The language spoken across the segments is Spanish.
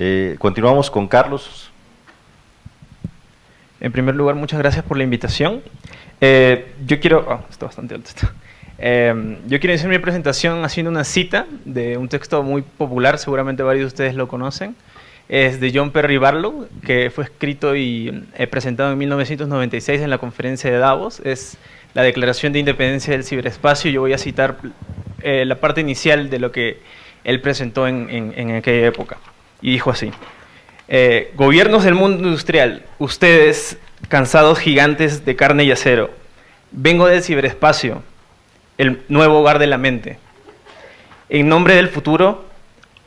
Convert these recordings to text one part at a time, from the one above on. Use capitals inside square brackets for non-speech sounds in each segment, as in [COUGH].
Eh, continuamos con Carlos. En primer lugar, muchas gracias por la invitación. Eh, yo quiero... Oh, está bastante alto esto. Eh, yo quiero iniciar mi presentación haciendo una cita de un texto muy popular, seguramente varios de ustedes lo conocen. Es de John Perry Barlow, que fue escrito y presentado en 1996 en la conferencia de Davos. Es la Declaración de Independencia del Ciberespacio. Yo voy a citar la parte inicial de lo que él presentó en, en aquella época. Y dijo así. Eh, gobiernos del mundo industrial, ustedes, cansados gigantes de carne y acero, vengo del ciberespacio, el nuevo hogar de la mente. En nombre del futuro,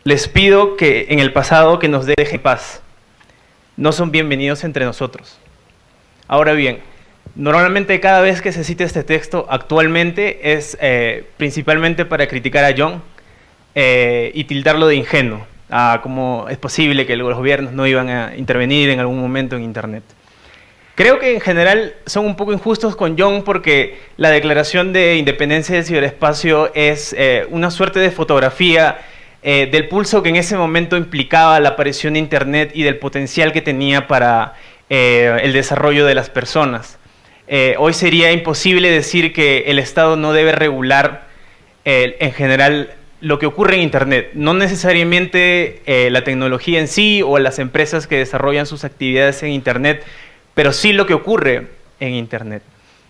les pido que en el pasado que nos dejen paz. No son bienvenidos entre nosotros. Ahora bien, normalmente cada vez que se cita este texto actualmente es eh, principalmente para criticar a John eh, y tildarlo de ingenuo a cómo es posible que los gobiernos no iban a intervenir en algún momento en Internet. Creo que en general son un poco injustos con John porque la declaración de independencia del ciberespacio es eh, una suerte de fotografía eh, del pulso que en ese momento implicaba la aparición de Internet y del potencial que tenía para eh, el desarrollo de las personas. hoy sería imposible decir que el Estado no debe regular en general lo que ocurre en Internet, no necesariamente eh, la tecnología en sí o las empresas que desarrollan sus actividades en Internet, pero sí lo que ocurre en Internet.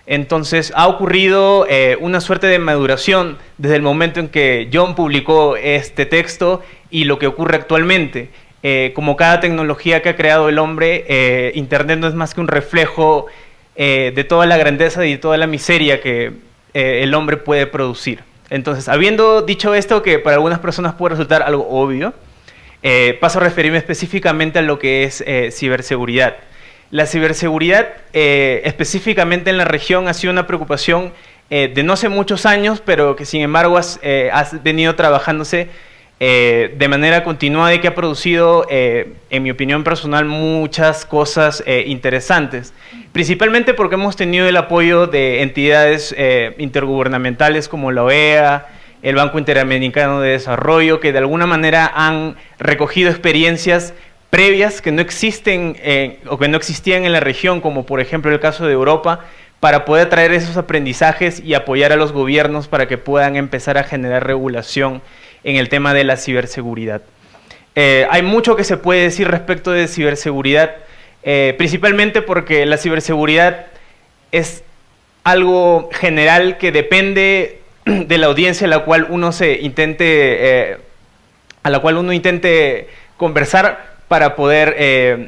Entonces ha ocurrido eh, una suerte de maduración desde el momento en que John publicó este texto y lo que ocurre actualmente. Eh, como cada tecnología que ha creado el hombre, Internet no es más que un reflejo de toda la grandeza y de toda la miseria que el hombre puede producir. Entonces, habiendo dicho esto, que para algunas personas puede resultar algo obvio, eh, paso a referirme específicamente a lo que es eh, ciberseguridad. La ciberseguridad, eh, específicamente en la región, ha sido una preocupación de no hace muchos años, pero que sin embargo ha venido trabajándose eh, de manera continuada y que ha producido, eh, en mi opinión personal, muchas cosas eh, interesantes. Principalmente porque hemos tenido el apoyo de entidades intergubernamentales como la OEA, el Banco Interamericano de Desarrollo, que de alguna manera han recogido experiencias previas que no existen o que no existían en la región, como por ejemplo el caso de Europa, para poder traer esos aprendizajes y apoyar a los gobiernos para que puedan empezar a generar regulación en el tema de la ciberseguridad. Eh, hay mucho que se puede decir respecto de ciberseguridad, eh, principalmente porque la ciberseguridad es algo general que depende [CLEARS THROAT] de la audiencia a la cual uno se intente, eh, a la cual uno intente conversar para poder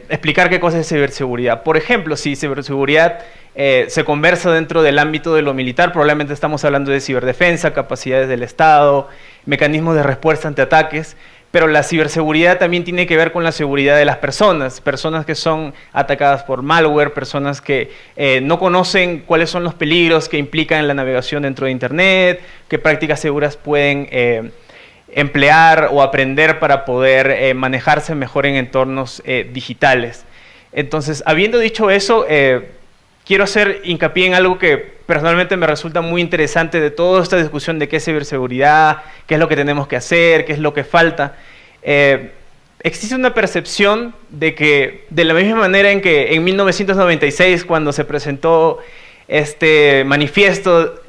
explicar qué cosa es ciberseguridad. Por ejemplo, si ciberseguridad se conversa dentro del ámbito de lo militar, probablemente estamos hablando de ciberdefensa, capacidades del Estado, mecanismos de respuesta ante ataques, pero la ciberseguridad también tiene que ver con la seguridad de las personas, personas que son atacadas por malware, personas que eh, no conocen cuáles son los peligros que implican la navegación dentro de Internet, qué prácticas seguras pueden eh, emplear o aprender para poder eh, manejarse mejor en entornos digitales. Entonces, habiendo dicho eso, quiero hacer hincapié en algo que personalmente me resulta muy interesante de toda esta discusión de qué es ciberseguridad, qué es lo que tenemos que hacer, qué es lo que falta. Eh, existe una percepción de que, de la misma manera en que en 1996, cuando se presentó este manifiesto,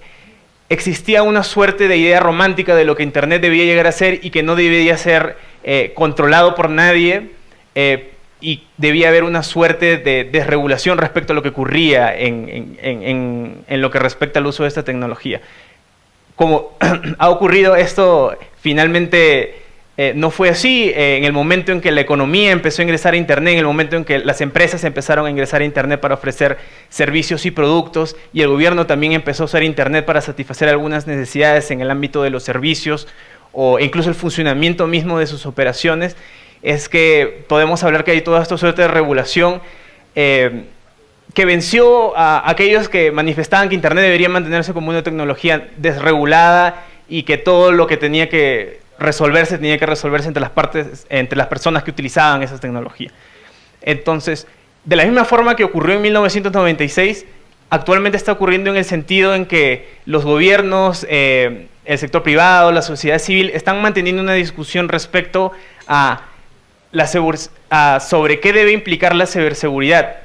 existía una suerte de idea romántica de lo que Internet debía llegar a ser y que no debía ser eh, controlado por nadie, eh, y debía haber una suerte de desregulación respecto a lo que ocurría en, lo que respecta al uso de esta tecnología. Como [CLEARS THROAT] ha ocurrido esto, finalmente eh, no fue así. Eh, en el momento en que la economía empezó a ingresar a Internet, en el momento en que las empresas empezaron a ingresar a Internet para ofrecer servicios y productos, y el gobierno también empezó a usar Internet para satisfacer algunas necesidades en el ámbito de los servicios o incluso el funcionamiento mismo de sus operaciones, es que podemos hablar que hay toda esta suerte de regulación eh, que venció a aquellos que manifestaban que Internet debería mantenerse como una tecnología desregulada y que todo lo que tenía que resolverse tenía que resolverse entre las partes, entre las personas que utilizaban esa tecnología. Entonces, de la misma forma que ocurrió en 1996, actualmente está ocurriendo en el sentido en que los gobiernos, eh, el sector privado, la sociedad civil, están manteniendo una discusión respecto a la uh, sobre qué debe implicar la ciberseguridad.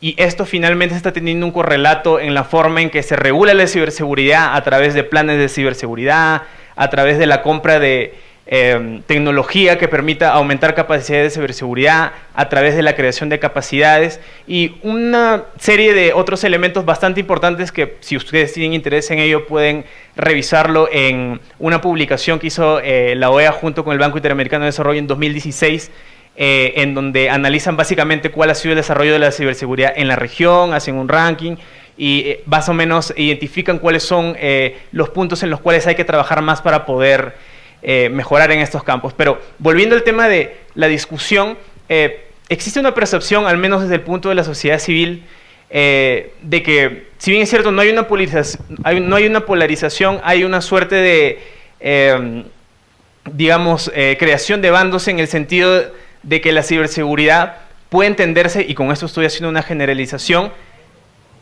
Y esto finalmente está teniendo un correlato en la forma en que se regula la ciberseguridad a través de planes de ciberseguridad, a través de la compra de eh, tecnología que permita aumentar capacidades de ciberseguridad, a través de la creación de capacidades y una serie de otros elementos bastante importantes que si ustedes tienen interés en ello pueden revisarlo en una publicación que hizo eh, la OEA junto con el Banco Interamericano de Desarrollo en 2016 eh, en donde analizan básicamente cuál ha sido el desarrollo de la ciberseguridad en la región, hacen un ranking y eh, más o menos identifican cuáles son eh, los puntos en los cuales hay que trabajar más para poder mejorar en estos campos. Pero volviendo al tema de la discusión, existe una percepción, al menos desde el punto de la sociedad civil, de que, si bien es cierto, no hay una, no hay una polarización, hay una suerte de, digamos, creación de bandos en el sentido de que la ciberseguridad puede entenderse, y con esto estoy haciendo una generalización,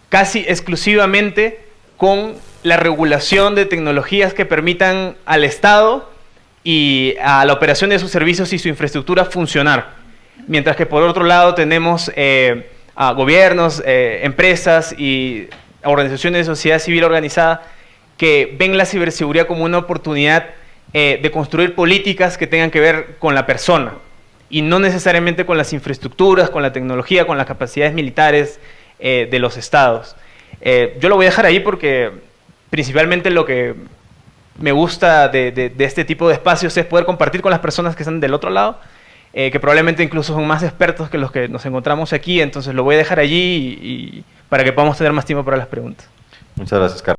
casi exclusivamente con la regulación de tecnologías que permitan al Estado y a la operación de sus servicios y su infraestructura funcionar. Mientras que por otro lado tenemos eh, a gobiernos, eh, empresas y organizaciones de sociedad civil organizada que ven la ciberseguridad como una oportunidad eh, de construir políticas que tengan que ver con la persona y no necesariamente con las infraestructuras, con la tecnología, con las capacidades militares eh, de los estados. Eh, yo lo voy a dejar ahí porque principalmente lo que me gusta de, este tipo de espacios es poder compartir con las personas que están del otro lado, eh, que probablemente incluso son más expertos que los que nos encontramos aquí, entonces lo voy a dejar allí y, para que podamos tener más tiempo para las preguntas. Muchas gracias, Carlos.